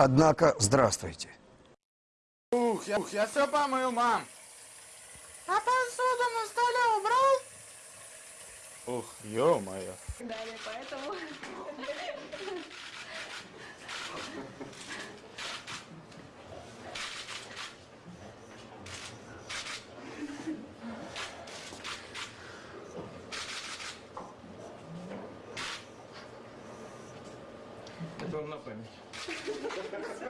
Однако, здравствуйте. Ух, я, ух, я все помыл, мам. А посуду на столе убрал? Ух, ё-моё. Далее, поэтому... Он на память.